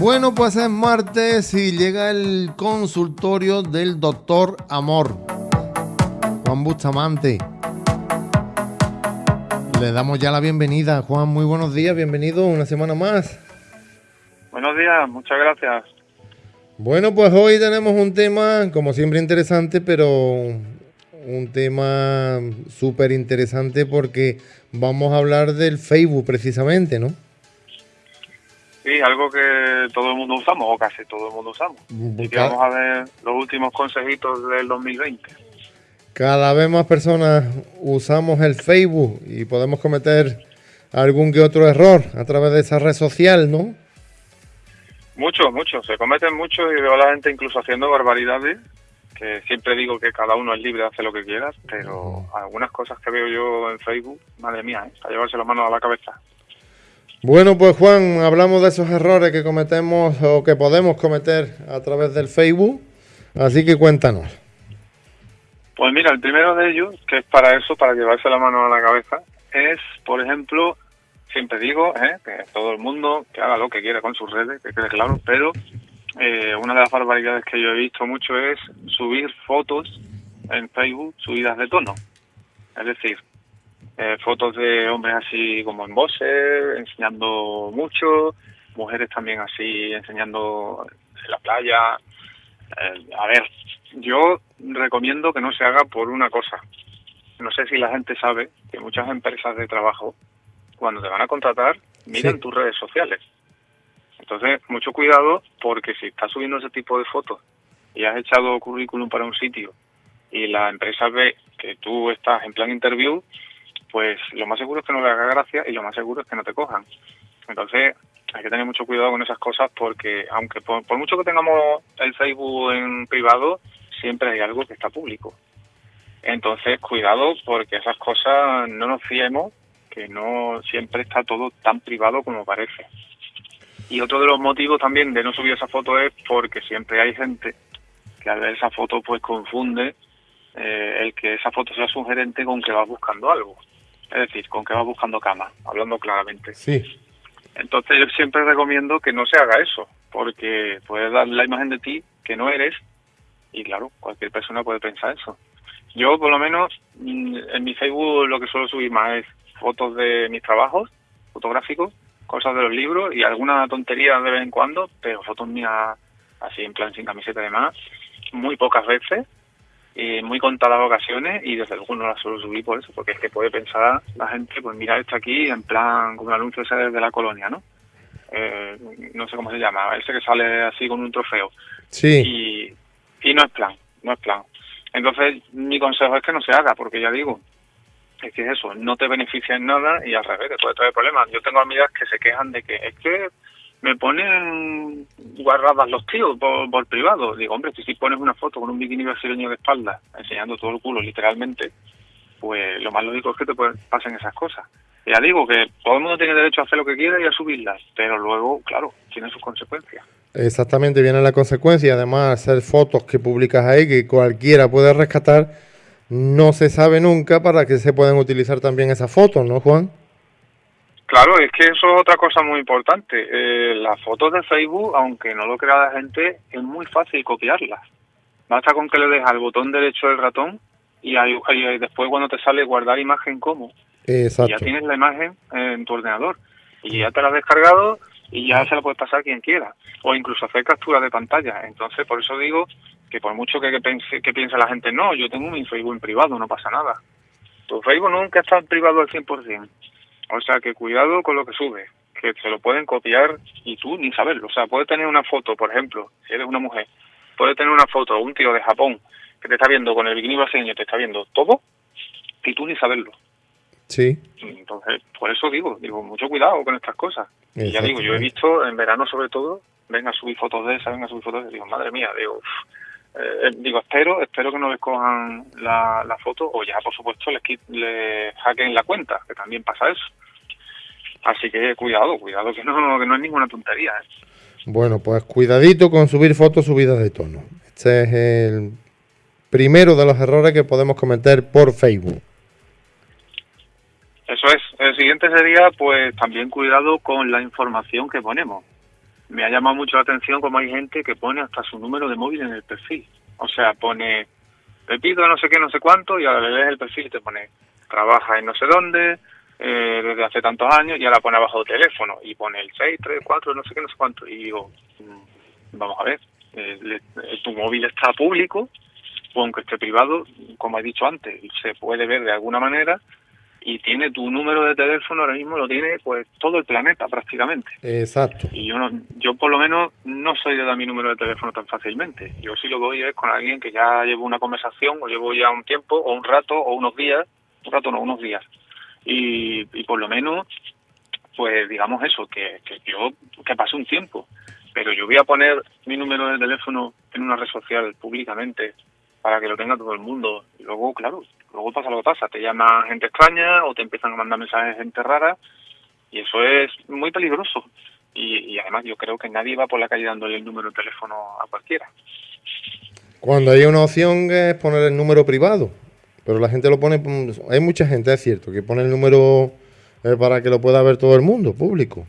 Bueno, pues es martes y llega el consultorio del doctor Amor. Juan Bustamante. Le damos ya la bienvenida. Juan, muy buenos días, bienvenido una semana más. Buenos días, muchas gracias. Bueno, pues hoy tenemos un tema, como siempre, interesante, pero un tema súper interesante porque vamos a hablar del Facebook precisamente, ¿no? Sí, algo que todo el mundo usamos, o casi todo el mundo usamos. Y que vamos a ver los últimos consejitos del 2020. Cada vez más personas usamos el Facebook y podemos cometer algún que otro error a través de esa red social, ¿no? Muchos, muchos. Se cometen muchos y veo a la gente incluso haciendo barbaridades que siempre digo que cada uno es libre de hacer lo que quiera, pero algunas cosas que veo yo en Facebook, madre mía, ¿eh? a llevarse las manos a la cabeza. Bueno, pues Juan, hablamos de esos errores que cometemos o que podemos cometer a través del Facebook, así que cuéntanos. Pues mira, el primero de ellos, que es para eso, para llevarse la mano a la cabeza, es, por ejemplo, siempre digo ¿eh? que todo el mundo que haga lo que quiera con sus redes, que quede claro, pero eh, una de las barbaridades que yo he visto mucho es subir fotos en Facebook subidas de tono. Es decir, eh, fotos de hombres así como en bose, enseñando mucho, mujeres también así enseñando en la playa. Eh, a ver, yo recomiendo que no se haga por una cosa. No sé si la gente sabe que muchas empresas de trabajo, cuando te van a contratar, miran tus redes sociales. Entonces, mucho cuidado porque si estás subiendo ese tipo de fotos y has echado currículum para un sitio y la empresa ve que tú estás en plan interview, pues lo más seguro es que no le haga gracia y lo más seguro es que no te cojan. Entonces, hay que tener mucho cuidado con esas cosas porque aunque por, mucho que tengamos el Facebook en privado, siempre hay algo que está público. Entonces, cuidado porque esas cosas no nos fiemos, que no siempre está todo tan privado como parece. Y otro de los motivos también de no subir esa foto es porque siempre hay gente que al ver esa foto pues confunde eh, el que esa foto sea sugerente con que va buscando algo. Es decir, con que va buscando cama, hablando claramente. Sí. Entonces yo siempre recomiendo que no se haga eso, porque puedes dar la imagen de ti que no eres y claro, cualquier persona puede pensar eso. Yo por lo menos mm, en mi Facebook lo que suelo subir más es fotos de mis trabajos fotográficos cosas de los libros y alguna tontería de vez en cuando, pero fotos mías así en plan sin camiseta y demás, muy pocas veces y muy contadas ocasiones y desde luego no las suelo subir por eso, porque es que puede pensar la gente, pues mira esto aquí en plan como el anuncio ese de la colonia, ¿no? Eh, no sé cómo se llama, ese que sale así con un trofeo. Sí. Y, y no es plan, no es plan. Entonces mi consejo es que no se haga, porque ya digo, es que eso, no te beneficia en nada y al revés, te puede traer problemas. Yo tengo amigas que se quejan de que es que me ponen guardadas los tíos por, privado. Digo, hombre, si, si pones una foto con un bikini brasileño de espalda, enseñando todo el culo literalmente, pues lo más lógico es que te pasen esas cosas. Ya digo que todo el mundo tiene derecho a hacer lo que quiera y a subirlas, pero luego, claro, tiene sus consecuencias. Exactamente, viene la consecuencia. Además, hacer fotos que publicas ahí que cualquiera puede rescatar no se sabe nunca para qué se pueden utilizar también esas fotos, ¿no, Juan? Claro, es que eso es otra cosa muy importante. Eh, las fotos de Facebook, aunque no lo crea la gente, es muy fácil copiarlas. Basta con que le des al botón derecho del ratón y, después cuando te sale guardar imagen como, Exacto. ya tienes la imagen en tu ordenador y ya te la has descargado y ya se la puedes pasar a quien quiera o incluso hacer captura de pantalla. Entonces, por eso digo que por mucho que, que, que piense la gente, no, yo tengo mi Facebook en privado, no pasa nada. Tu Facebook nunca está en privado al 100%. O sea que cuidado con lo que sube, que se lo pueden copiar y tú ni saberlo. O sea, puedes tener una foto, por ejemplo, si eres una mujer, puedes tener una foto un tío de Japón que te está viendo con el bikini brasileño, te está viendo todo y tú ni saberlo. Sí. Entonces, por eso digo, digo, mucho cuidado con estas cosas. Y ya digo, yo he visto en verano sobre todo, venga a subir fotos de esas, venga a subir fotos de digo, madre mía, digo, eh, digo, espero, espero que no les cojan la, foto o ya, por supuesto, les, les hackeen la cuenta, que también pasa eso. Así que cuidado, cuidado, que no, que no es ninguna tontería. ¿eh? Bueno, pues cuidadito con subir fotos subidas de tono. Este es el primero de los errores que podemos cometer por Facebook. Eso es. El siguiente sería, pues, también cuidado con la información que ponemos. Me ha llamado mucho la atención como hay gente que pone hasta su número de móvil en el perfil. O sea, pone Pepito no sé qué, no sé cuánto, y ahora le lees el perfil y te pone trabaja en no sé dónde, eh, desde hace tantos años, y ahora pone abajo el teléfono, y pone el 6, 3, 4, no sé qué, no sé cuánto. Y digo, mm, vamos a ver, eh, tu móvil está público, aunque esté privado, como he dicho antes, se puede ver de alguna manera y tiene tu número de teléfono ahora mismo lo tiene pues todo el planeta prácticamente. Exacto. Y yo no, yo por lo menos no soy de dar mi número de teléfono tan fácilmente. Yo sí lo doy es con alguien que ya llevo una conversación o llevo ya un tiempo o un rato o unos días, un rato no, unos días. Y, y por lo menos pues digamos eso, que, que yo que pase un tiempo. Pero yo voy a poner mi número de teléfono en una red social públicamente para que lo tenga todo el mundo. Y luego, claro, luego pasa lo que pasa, te llama gente extraña o te empiezan a mandar mensajes gente rara y eso es muy peligroso. Y, además yo creo que nadie va por la calle dándole el número de teléfono a cualquiera. Cuando hay una opción es poner el número privado, pero la gente lo pone, hay mucha gente, es cierto, que pone el número eh, para que lo pueda ver todo el mundo, público.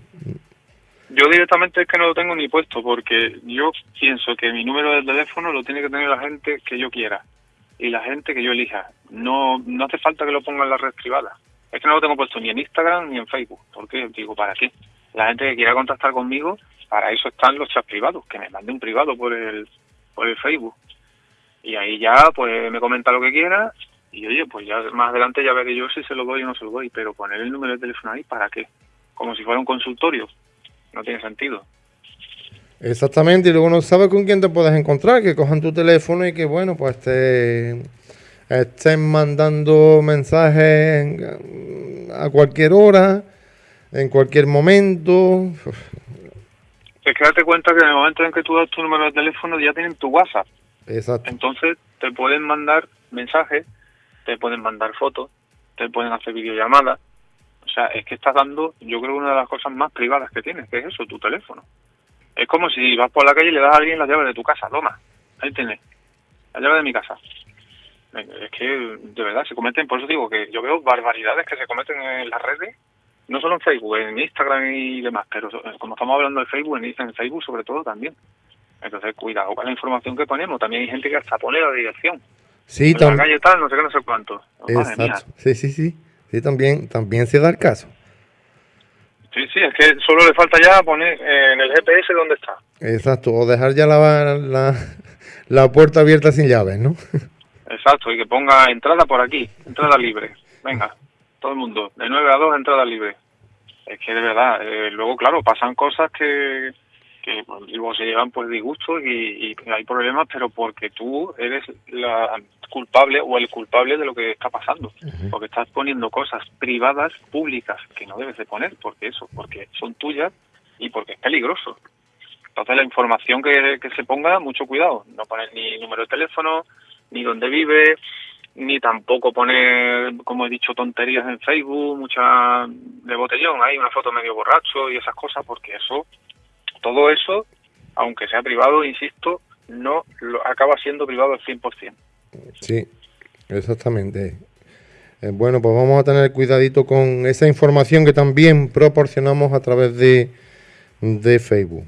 Yo directamente es que no lo tengo ni puesto porque yo pienso que mi número de teléfono lo tiene que tener la gente que yo quiera y la gente que yo elija. No no hace falta que lo ponga en la red privada. Es que no lo tengo puesto ni en Instagram ni en Facebook. ¿Por qué? Digo, ¿para qué? La gente que quiera contactar conmigo, para eso están los chats privados, que me mande un privado por el, por el Facebook. Y ahí ya, pues me comenta lo que quiera y oye, pues ya más adelante ya veré yo si se lo doy o no se lo doy, pero poner el número de teléfono ahí, ¿para qué? Como si fuera un consultorio no tiene sentido. Exactamente, y luego no sabes con quién te puedes encontrar, que cojan tu teléfono y que bueno, pues te estén mandando mensajes a cualquier hora, en cualquier momento. Es que date cuenta que en el momento en que tú das tu número de teléfono ya tienen tu WhatsApp. Exacto. Entonces te pueden mandar mensajes, te pueden mandar fotos, te pueden hacer videollamadas, o sea, es que estás dando, yo creo, una de las cosas más privadas que tienes, que es eso, tu teléfono. Es como si vas por la calle y le das a alguien las llaves de tu casa, toma, ahí tienes, la llave de mi casa. Es que, de verdad, se cometen, por eso digo que yo veo barbaridades que se cometen en las redes, no solo en Facebook, en Instagram y demás, pero como estamos hablando de Facebook, en Facebook sobre todo también. Entonces, cuidado con la información que ponemos. También hay gente que hasta pone la dirección. Sí, también. la calle tal, no sé qué, no sé cuánto. Exacto. Sí, sí, sí. Sí, también, también se da el caso. Sí, sí, es que solo le falta ya poner eh, en el GPS dónde está. Exacto, o dejar ya la, la, la puerta abierta sin llaves, ¿no? Exacto, y que ponga entrada por aquí, entrada libre. Venga, todo el mundo, de 9 a 2, entrada libre. Es que de verdad, eh, luego, claro, pasan cosas que, que luego se llevan pues disgustos y, y hay problemas, pero porque tú eres la culpable o el culpable de lo que está pasando, porque estás poniendo cosas privadas, públicas, que no debes de poner, porque eso, porque son tuyas y porque es peligroso. Entonces la información que, que se ponga, mucho cuidado, no poner ni número de teléfono, ni dónde vive, ni tampoco poner, como he dicho, tonterías en Facebook, mucha de botellón, hay una foto medio borracho y esas cosas, porque eso, todo eso, aunque sea privado, insisto, no lo acaba siendo privado al 100%. Sí, exactamente. Eh, bueno, pues vamos a tener cuidadito con esa información que también proporcionamos a través de, de Facebook.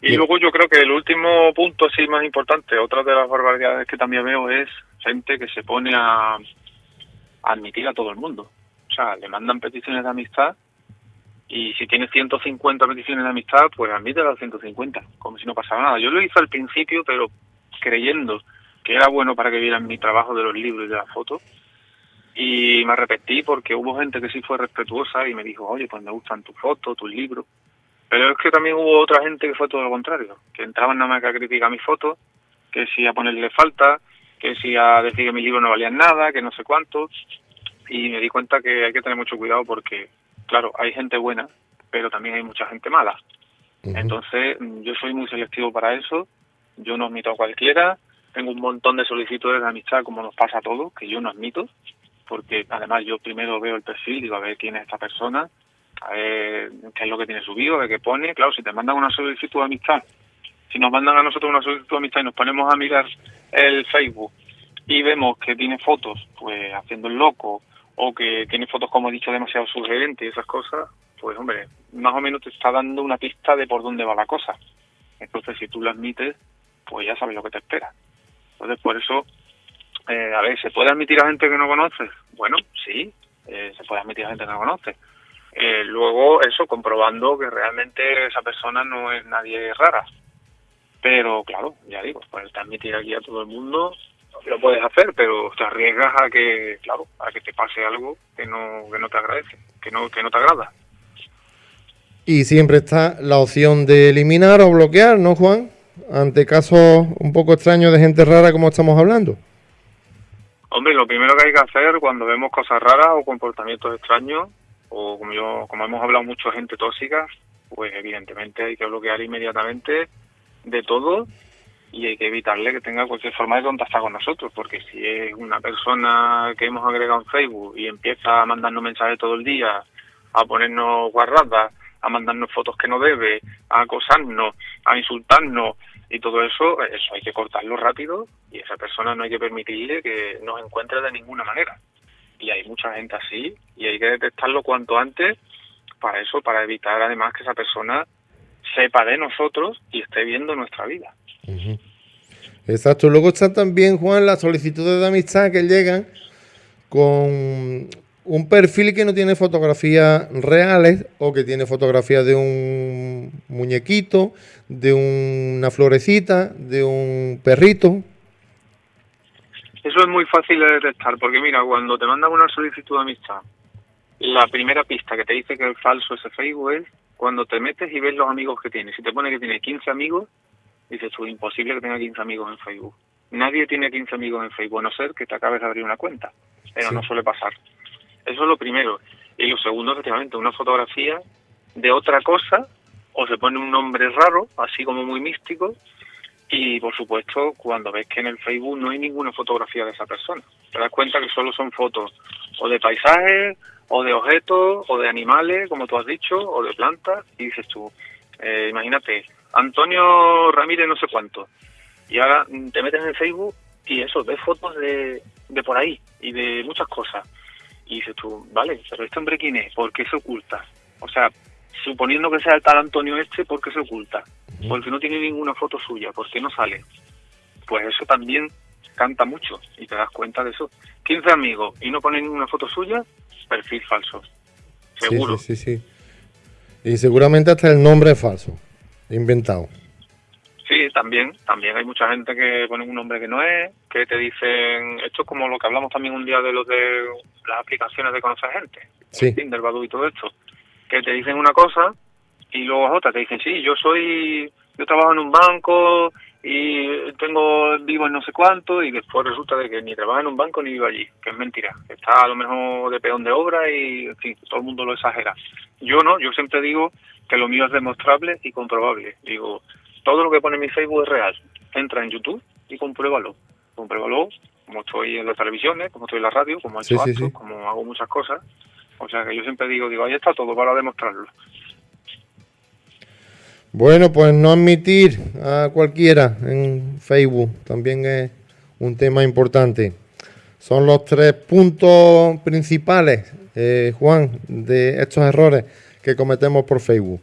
Y luego yo creo que el último punto, así más importante, otra de las barbaridades que también veo es gente que se pone a, admitir a todo el mundo. O sea, le mandan peticiones de amistad y si tienes 150 peticiones de amistad, pues admite las 150, como si no pasara nada. Yo lo hice al principio, pero creyendo que era bueno para que vieran mi trabajo de los libros y de las fotos. Y me arrepentí porque hubo gente que sí fue respetuosa y me dijo, oye, pues me gustan tus fotos, tus libros. Pero es que también hubo otra gente que fue todo lo contrario, que entraban nada más que a criticar mis fotos, que si a ponerle falta, que si a decir que mis libros no valían nada, que no sé cuánto. Y me di cuenta que hay que tener mucho cuidado porque, claro, hay gente buena, pero también hay mucha gente mala. Entonces, yo soy muy selectivo para eso. Yo no admito a cualquiera, tengo un montón de solicitudes de amistad como nos pasa a todos, que yo no admito, porque además yo primero veo el perfil, digo a ver quién es esta persona, a ver qué es lo que tiene subido, a ver qué pone, claro, si te mandan una solicitud de amistad, si nos mandan a nosotros una solicitud de amistad y nos ponemos a mirar el Facebook y vemos que tiene fotos, pues haciendo el loco, o que tiene fotos, como he dicho, demasiado sugerentes y esas cosas, pues hombre, más o menos te está dando una pista de por dónde va la cosa. Entonces, si tú lo admites, pues ya sabes lo que te espera. Entonces, por eso, eh, a ver, ¿se puede admitir a gente que no conoces? Bueno, sí, eh, se puede admitir a gente que no conoce. Eh, luego, eso, comprobando que realmente esa persona no es nadie rara. Pero, claro, ya digo, puedes admitir aquí a todo el mundo, lo puedes hacer, pero te arriesgas a que, claro, a que te pase algo que no, que no te agradece, que no, que no te agrada. Y siempre está la opción de eliminar o bloquear, ¿no, Juan? Ante casos un poco extraños de gente rara como estamos hablando. Hombre, lo primero que hay que hacer cuando vemos cosas raras o comportamientos extraños, o como yo, como hemos hablado mucho gente tóxica, pues evidentemente hay que bloquear inmediatamente de todo y hay que evitarle que tenga cualquier forma de contactar con nosotros, porque si es una persona que hemos agregado en Facebook y empieza a mandarnos mensajes todo el día, a ponernos guarradas, a mandarnos fotos que no debe, a acosarnos, a insultarnos y todo eso, eso hay que cortarlo rápido y esa persona no hay que permitirle que nos encuentre de ninguna manera. Y hay mucha gente así y hay que detectarlo cuanto antes para eso, para evitar además que esa persona sepa de nosotros y esté viendo nuestra vida. Exacto. Luego está también, Juan, las solicitudes de amistad que llegan con un perfil que no tiene fotografías reales o que tiene fotografías de un muñequito, de una florecita, de un perrito. Eso es muy fácil de detectar, porque mira, cuando te mandan una solicitud de amistad, la primera pista que te dice que es falso ese Facebook es cuando te metes y ves los amigos que tiene. Si te pone que tiene 15 amigos, dices tú, imposible que tenga 15 amigos en Facebook. Nadie tiene 15 amigos en Facebook, a no ser que te acabes de abrir una cuenta, pero no suele pasar. Eso es lo primero. Y lo segundo, efectivamente, una fotografía de otra cosa, o se pone un nombre raro, así como muy místico, y por supuesto, cuando ves que en el Facebook no hay ninguna fotografía de esa persona, te das cuenta que solo son fotos o de paisajes, o de objetos, o de animales, como tú has dicho, o de plantas, y dices tú, eh, imagínate, Antonio Ramírez no sé cuánto, y ahora te metes en el Facebook y eso, ves fotos de, de por ahí y de muchas cosas y dices tú, vale, pero este hombre quién es, ¿por qué se oculta? O sea, suponiendo que sea el tal Antonio este, ¿por qué se oculta? Porque no tiene ninguna foto suya, ¿por qué no sale? Pues eso también canta mucho y te das cuenta de eso. 15 amigos y no pone ninguna foto suya, perfil falso. Seguro. Sí, sí, sí, Y seguramente hasta el nombre es falso, inventado. Sí, también, también hay mucha gente que pone un nombre que no es, que te dicen, esto es como lo que hablamos también un día de los de las aplicaciones de conocer gente, sí. Tinder, Badoo y todo esto, que te dicen una cosa y luego otra, te dicen, sí, yo soy, yo trabajo en un banco y tengo vivo en no sé cuánto y después resulta de que ni trabaja en un banco ni vivo allí, que es mentira, está a lo mejor de peón de obra y en fin, todo el mundo lo exagera. Yo no, yo siempre digo que lo mío es demostrable y comprobable. Digo, todo lo que pone en mi Facebook es real. Entra en YouTube y compruébalo. Compruébalo como estoy en las televisiones, como estoy en la radio, como he hecho como hago muchas cosas. O sea que yo siempre digo, digo, ahí está todo para demostrarlo. Bueno, pues no admitir a cualquiera en Facebook también es un tema importante. Son los tres puntos principales, eh, Juan, de estos errores que cometemos por Facebook.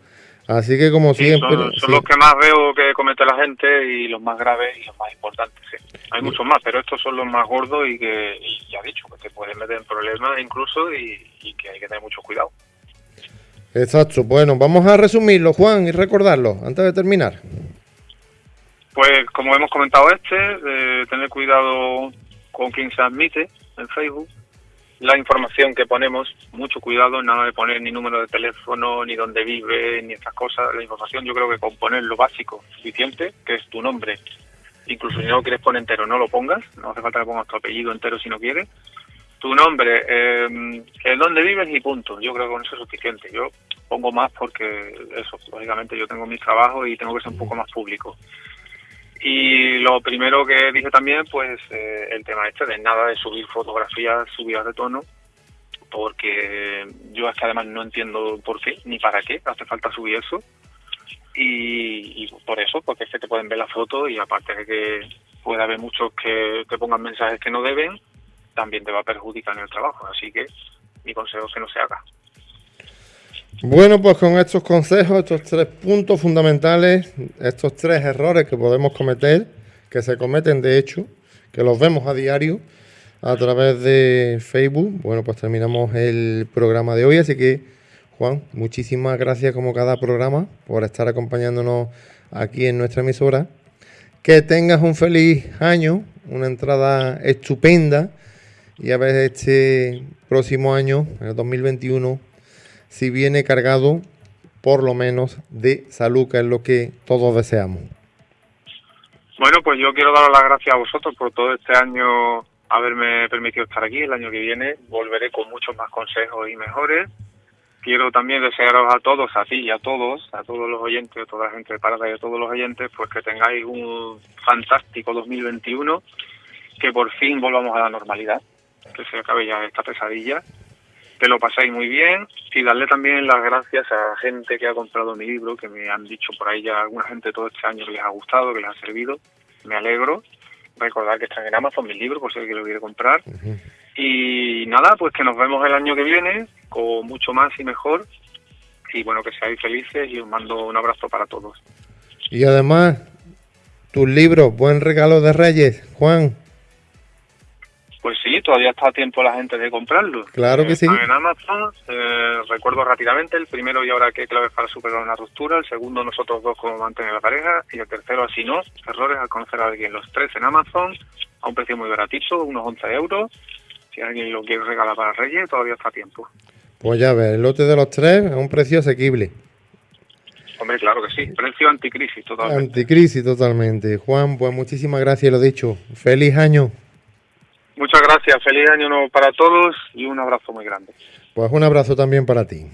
Así que como siempre... Son, los que más veo que comete la gente y los más graves y los más importantes. Hay muchos más, pero estos son los más gordos y que, y ya dicho, que te pueden meter en problemas incluso y, que hay que tener mucho cuidado. Exacto. Bueno, vamos a resumirlo, Juan, y recordarlo antes de terminar. Pues como hemos comentado este, de tener cuidado con quien se admite en Facebook, la información que ponemos, mucho cuidado, nada de poner ni número de teléfono, ni dónde vive, ni estas cosas. La información yo creo que con poner lo básico suficiente, que es tu nombre. Incluso si no lo quieres poner entero, no lo pongas. No hace falta que pongas tu apellido entero si no quieres. Tu nombre, eh, dónde vives y punto. Yo creo que con eso es suficiente. Yo pongo más porque eso, lógicamente yo tengo mis trabajos y tengo que ser un poco más público. Y lo primero que dije también, pues eh, el tema este de nada de subir fotografías subidas de tono, porque yo hasta además no entiendo por qué ni para qué hace falta subir eso. Y, por eso, porque es que te pueden ver la foto y aparte de que puede haber muchos que te pongan mensajes que no deben, también te va a perjudicar en el trabajo. Así que mi consejo es que no se haga. Bueno, pues con estos consejos, estos tres puntos fundamentales, estos tres errores que podemos cometer, que se cometen de hecho, que los vemos a diario a través de Facebook, bueno, pues terminamos el programa de hoy, así que Juan, muchísimas gracias como cada programa por estar acompañándonos aquí en nuestra emisora. Que tengas un feliz año, una entrada estupenda y a ver este próximo año, el 2021, si viene cargado por lo menos de salud, que es lo que todos deseamos. Bueno, pues yo quiero dar las gracias a vosotros por todo este año haberme permitido estar aquí. El año que viene volveré con muchos más consejos y mejores. Quiero también desearos a todos, a ti y a todos, a todos los oyentes, a toda la gente de Parada y a todos los oyentes, pues que tengáis un fantástico 2021, que por fin volvamos a la normalidad, que se acabe ya esta pesadilla que lo pasáis muy bien y darle también las gracias a la gente que ha comprado mi libro, que me han dicho por ahí ya alguna gente todo este año que les ha gustado, que les ha servido. Me alegro. Recordar que están en Amazon mis libros, por si alguien lo quiere comprar. Y nada, pues que nos vemos el año que viene con mucho más y mejor. Y bueno, que seáis felices y os mando un abrazo para todos. Y además, tus libros, buen regalo de Reyes, Juan. Pues sí, todavía está a tiempo la gente de comprarlo. Claro que sí. En Amazon, eh, recuerdo rápidamente, el primero y ahora qué claves para superar una ruptura, el segundo nosotros dos como mantener la pareja y el tercero así no, errores al conocer a alguien. Los tres en Amazon a un precio muy baratito, unos 11 euros. Si alguien lo quiere regalar para Reyes, todavía está a tiempo. Pues ya ves, el lote de los tres a un precio asequible. Hombre, claro que sí, precio anticrisis totalmente. Anticrisis totalmente. Juan, pues muchísimas gracias, lo dicho. Feliz año. Muchas gracias, feliz año nuevo para todos y un abrazo muy grande. Pues un abrazo también para ti.